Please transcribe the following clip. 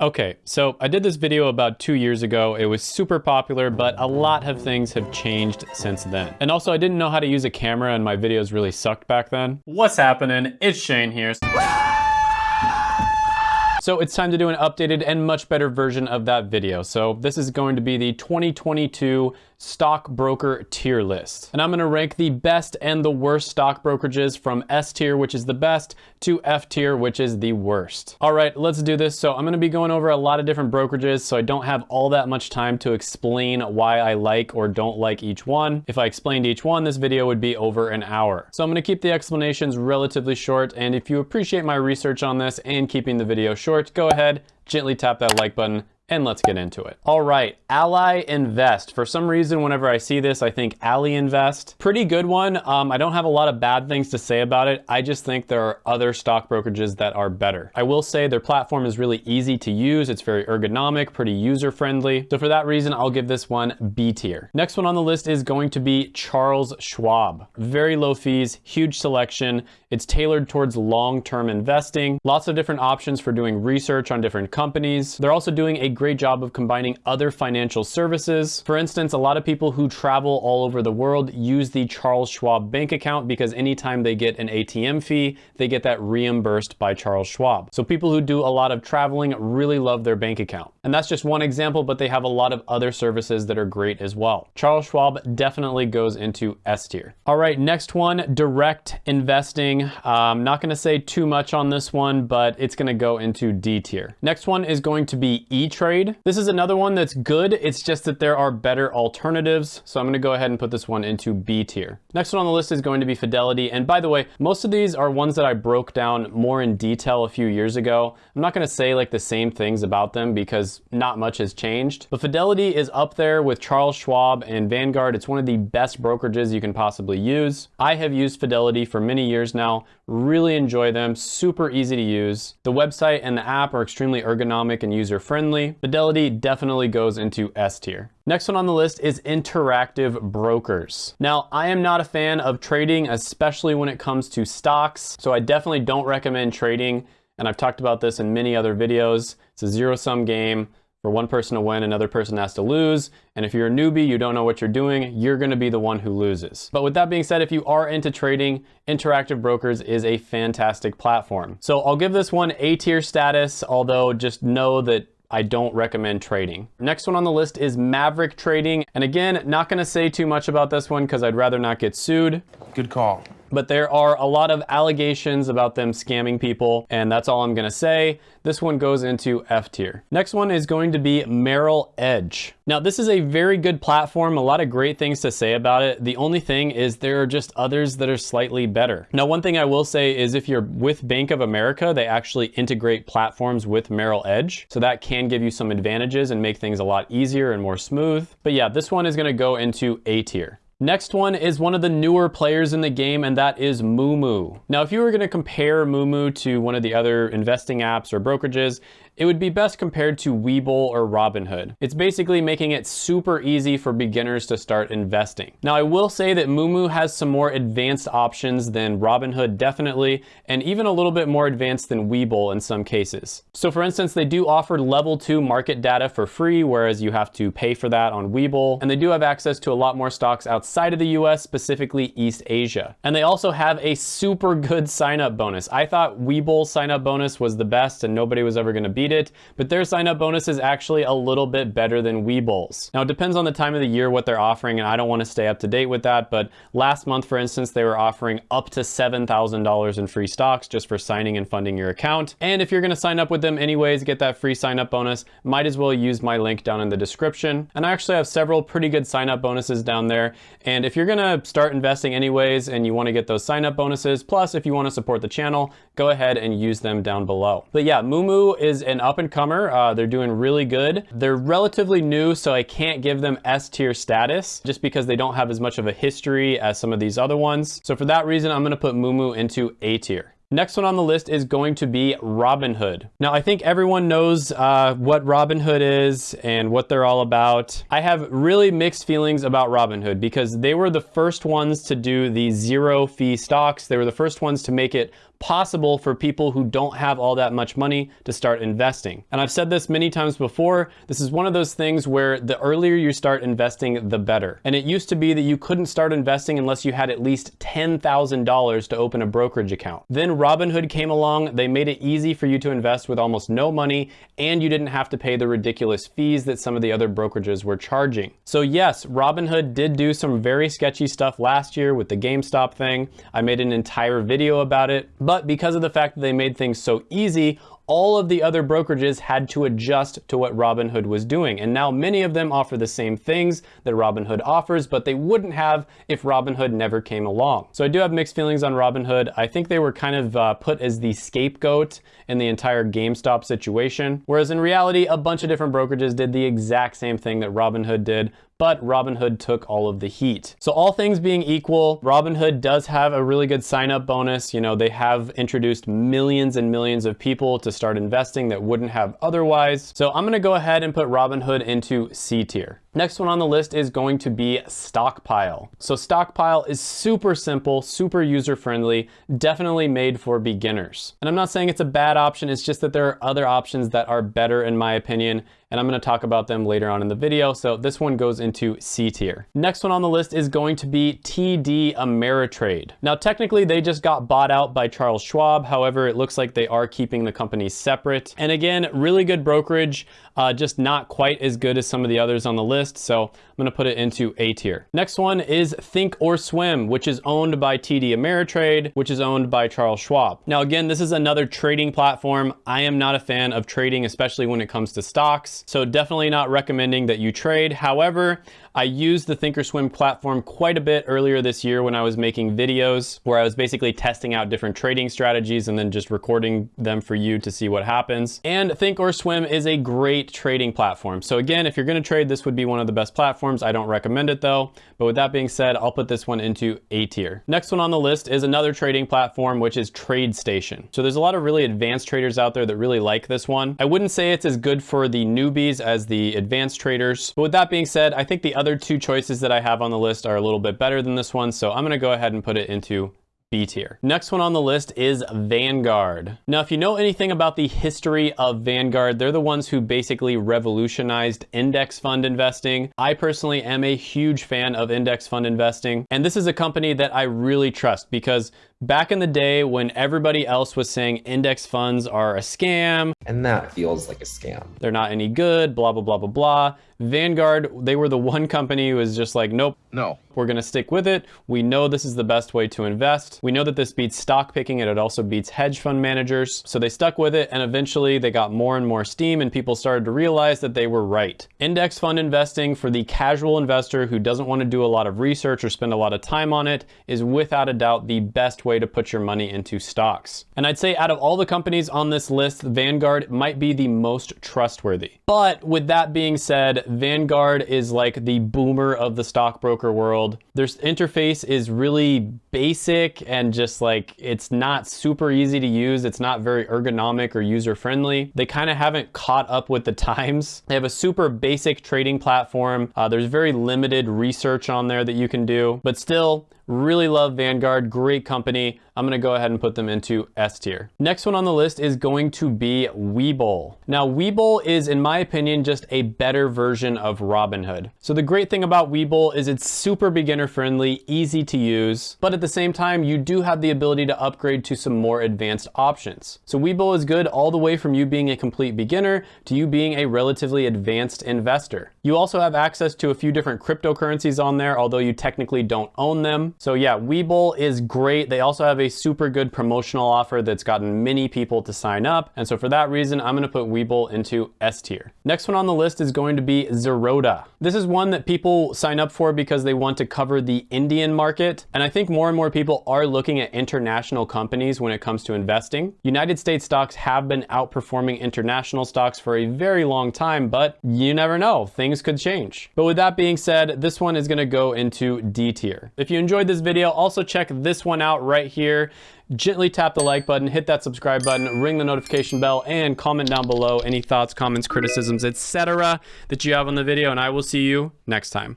Okay, so I did this video about two years ago. It was super popular, but a lot of things have changed since then. And also I didn't know how to use a camera and my videos really sucked back then. What's happening? It's Shane here. So it's time to do an updated and much better version of that video. So this is going to be the 2022 stockbroker tier list. And I'm gonna rank the best and the worst stock brokerages from S tier, which is the best, to F tier, which is the worst. All right, let's do this. So I'm gonna be going over a lot of different brokerages, so I don't have all that much time to explain why I like or don't like each one. If I explained each one, this video would be over an hour. So I'm gonna keep the explanations relatively short, and if you appreciate my research on this and keeping the video short, go ahead, gently tap that like button and let's get into it. All right, Ally Invest. For some reason, whenever I see this, I think Ally Invest. Pretty good one. Um, I don't have a lot of bad things to say about it. I just think there are other stock brokerages that are better. I will say their platform is really easy to use. It's very ergonomic, pretty user-friendly. So for that reason, I'll give this one B tier. Next one on the list is going to be Charles Schwab. Very low fees, huge selection. It's tailored towards long-term investing. Lots of different options for doing research on different companies. They're also doing a great job of combining other financial services. For instance, a lot of people who travel all over the world use the Charles Schwab bank account because anytime they get an ATM fee, they get that reimbursed by Charles Schwab. So people who do a lot of traveling really love their bank account. And that's just one example, but they have a lot of other services that are great as well. Charles Schwab definitely goes into S tier. All right, next one, direct investing. I'm um, not gonna say too much on this one, but it's gonna go into D tier. Next one is going to be E-Trade This is another one that's good. It's just that there are better alternatives. So I'm gonna go ahead and put this one into B tier. Next one on the list is going to be Fidelity. And by the way, most of these are ones that I broke down more in detail a few years ago. I'm not gonna say like the same things about them because not much has changed. But Fidelity is up there with Charles Schwab and Vanguard. It's one of the best brokerages you can possibly use. I have used Fidelity for many years now. Really enjoy them, super easy to use. The website and the app are extremely ergonomic and user-friendly. Fidelity definitely goes into S tier. Next one on the list is interactive brokers. Now, I am not a fan of trading, especially when it comes to stocks, so I definitely don't recommend trading, and I've talked about this in many other videos. It's a zero-sum game. For one person to win, another person has to lose. And if you're a newbie, you don't know what you're doing, you're gonna be the one who loses. But with that being said, if you are into trading, Interactive Brokers is a fantastic platform. So I'll give this one A tier status, although just know that I don't recommend trading. Next one on the list is Maverick Trading. And again, not gonna say too much about this one because I'd rather not get sued. Good call but there are a lot of allegations about them scamming people, and that's all I'm gonna say. This one goes into F tier. Next one is going to be Merrill Edge. Now, this is a very good platform, a lot of great things to say about it. The only thing is there are just others that are slightly better. Now, one thing I will say is if you're with Bank of America, they actually integrate platforms with Merrill Edge, so that can give you some advantages and make things a lot easier and more smooth. But yeah, this one is gonna go into A tier. Next one is one of the newer players in the game, and that is Moomoo. Now, if you were gonna compare Moomoo to one of the other investing apps or brokerages, it would be best compared to Webull or Robinhood. It's basically making it super easy for beginners to start investing. Now, I will say that Moomoo has some more advanced options than Robinhood definitely, and even a little bit more advanced than Webull in some cases. So for instance, they do offer level two market data for free, whereas you have to pay for that on Webull, and they do have access to a lot more stocks outside of the US, specifically East Asia. And they also have a super good sign up bonus. I thought Webull sign up bonus was the best and nobody was ever gonna beat beat it, but their sign up bonus is actually a little bit better than Webull's. Now it depends on the time of the year what they're offering and I don't want to stay up to date with that, but last month for instance they were offering up to $7,000 in free stocks just for signing and funding your account. And if you're going to sign up with them anyways, get that free sign up bonus, might as well use my link down in the description. And I actually have several pretty good sign up bonuses down there. And if you're going to start investing anyways and you want to get those sign up bonuses, plus if you want to support the channel, go ahead and use them down below. But yeah, Moomoo is an up and comer. Uh, they're doing really good. They're relatively new, so I can't give them S tier status just because they don't have as much of a history as some of these other ones. So for that reason, I'm gonna put Moomoo into A tier. Next one on the list is going to be Robinhood. Now, I think everyone knows uh, what Robinhood is and what they're all about. I have really mixed feelings about Robinhood because they were the first ones to do the zero fee stocks. They were the first ones to make it possible for people who don't have all that much money to start investing. And I've said this many times before, this is one of those things where the earlier you start investing, the better. And it used to be that you couldn't start investing unless you had at least $10,000 to open a brokerage account. Then Robinhood came along, they made it easy for you to invest with almost no money, and you didn't have to pay the ridiculous fees that some of the other brokerages were charging. So yes, Robinhood did do some very sketchy stuff last year with the GameStop thing. I made an entire video about it, but because of the fact that they made things so easy, all of the other brokerages had to adjust to what Robinhood was doing. And now many of them offer the same things that Robinhood offers, but they wouldn't have if Robinhood never came along. So I do have mixed feelings on Robinhood. I think they were kind of uh, put as the scapegoat in the entire GameStop situation. Whereas in reality, a bunch of different brokerages did the exact same thing that Robinhood did, but Robinhood took all of the heat. So all things being equal, Robinhood does have a really good sign up bonus. You know, they have introduced millions and millions of people to start investing that wouldn't have otherwise. So I'm gonna go ahead and put Robinhood into C tier. Next one on the list is going to be Stockpile. So Stockpile is super simple, super user-friendly, definitely made for beginners. And I'm not saying it's a bad option, it's just that there are other options that are better in my opinion, and I'm gonna talk about them later on in the video. So this one goes into C tier. Next one on the list is going to be TD Ameritrade. Now, technically they just got bought out by Charles Schwab. However, it looks like they are keeping the company separate. And again, really good brokerage, uh, just not quite as good as some of the others on the list. So I'm gonna put it into A tier. Next one is Thinkorswim, which is owned by TD Ameritrade, which is owned by Charles Schwab. Now, again, this is another trading platform. I am not a fan of trading, especially when it comes to stocks. So definitely not recommending that you trade. However, I used the Thinkorswim platform quite a bit earlier this year when I was making videos where I was basically testing out different trading strategies and then just recording them for you to see what happens. And Thinkorswim is a great trading platform. So again, if you're gonna trade, this would be one of the best platforms. I don't recommend it though. But with that being said, I'll put this one into A tier. Next one on the list is another trading platform, which is TradeStation. So there's a lot of really advanced traders out there that really like this one. I wouldn't say it's as good for the newbies as the advanced traders. But with that being said, I think the other two choices that I have on the list are a little bit better than this one, so I'm gonna go ahead and put it into B tier. Next one on the list is Vanguard. Now, if you know anything about the history of Vanguard, they're the ones who basically revolutionized index fund investing. I personally am a huge fan of index fund investing, and this is a company that I really trust because back in the day when everybody else was saying index funds are a scam. And that feels like a scam. They're not any good, blah, blah, blah, blah, blah. Vanguard, they were the one company who was just like, nope. No. We're gonna stick with it. We know this is the best way to invest. We know that this beats stock picking and it also beats hedge fund managers. So they stuck with it and eventually they got more and more steam and people started to realize that they were right. Index fund investing for the casual investor who doesn't wanna do a lot of research or spend a lot of time on it is without a doubt the best way way to put your money into stocks. And I'd say out of all the companies on this list, Vanguard might be the most trustworthy. But with that being said, Vanguard is like the boomer of the stockbroker world. Their interface is really basic and just like, it's not super easy to use. It's not very ergonomic or user friendly. They kind of haven't caught up with the times. They have a super basic trading platform. Uh, there's very limited research on there that you can do, but still Really love Vanguard, great company. I'm gonna go ahead and put them into S tier. Next one on the list is going to be Webull. Now Webull is, in my opinion, just a better version of Robinhood. So the great thing about Webull is it's super beginner friendly, easy to use, but at the same time, you do have the ability to upgrade to some more advanced options. So Webull is good all the way from you being a complete beginner to you being a relatively advanced investor. You also have access to a few different cryptocurrencies on there, although you technically don't own them. So yeah, Webull is great. They also have a super good promotional offer that's gotten many people to sign up. And so for that reason, I'm gonna put Webull into S tier. Next one on the list is going to be Zerodha. This is one that people sign up for because they want to cover the Indian market. And I think more and more people are looking at international companies when it comes to investing. United States stocks have been outperforming international stocks for a very long time, but you never know, things could change. But with that being said, this one is gonna go into D tier. If you enjoyed this video, also check this one out right here here, gently tap the like button, hit that subscribe button, ring the notification bell, and comment down below any thoughts, comments, criticisms, etc. that you have on the video, and I will see you next time.